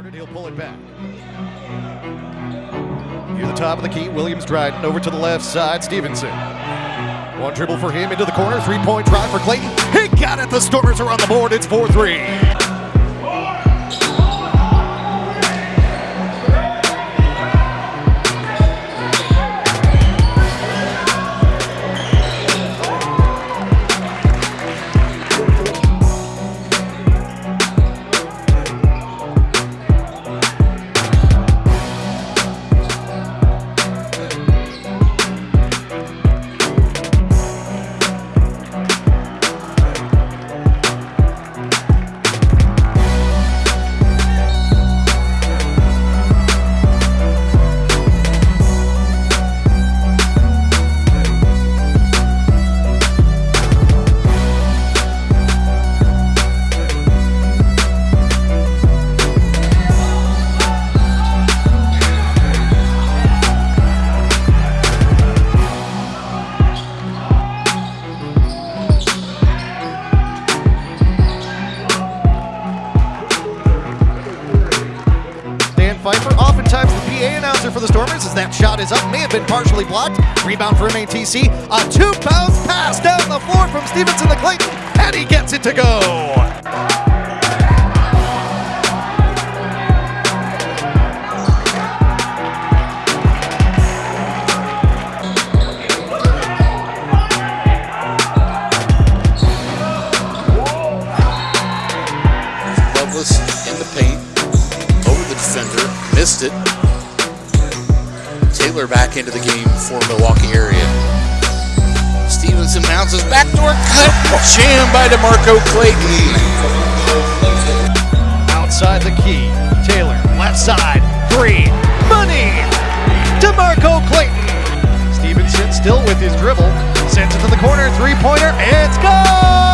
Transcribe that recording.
Started, he'll pull it back. Near the top of the key, Williams Dryden over to the left side, Stevenson. One dribble for him into the corner, three point try for Clayton. He got it, the Stormers are on the board, it's 4 Pfeiffer, oftentimes the PA announcer for the Stormers, as that shot is up, may have been partially blocked. Rebound for MATC. A two bounce pass down the floor from Stevenson to Clayton, and he gets it to go. Missed it. Taylor back into the game for Milwaukee area. Stevenson his backdoor cut, jam by DeMarco Clayton. Outside the key, Taylor, left side, three, money! DeMarco Clayton! Stevenson still with his dribble, sends it to the corner, three pointer, it's good!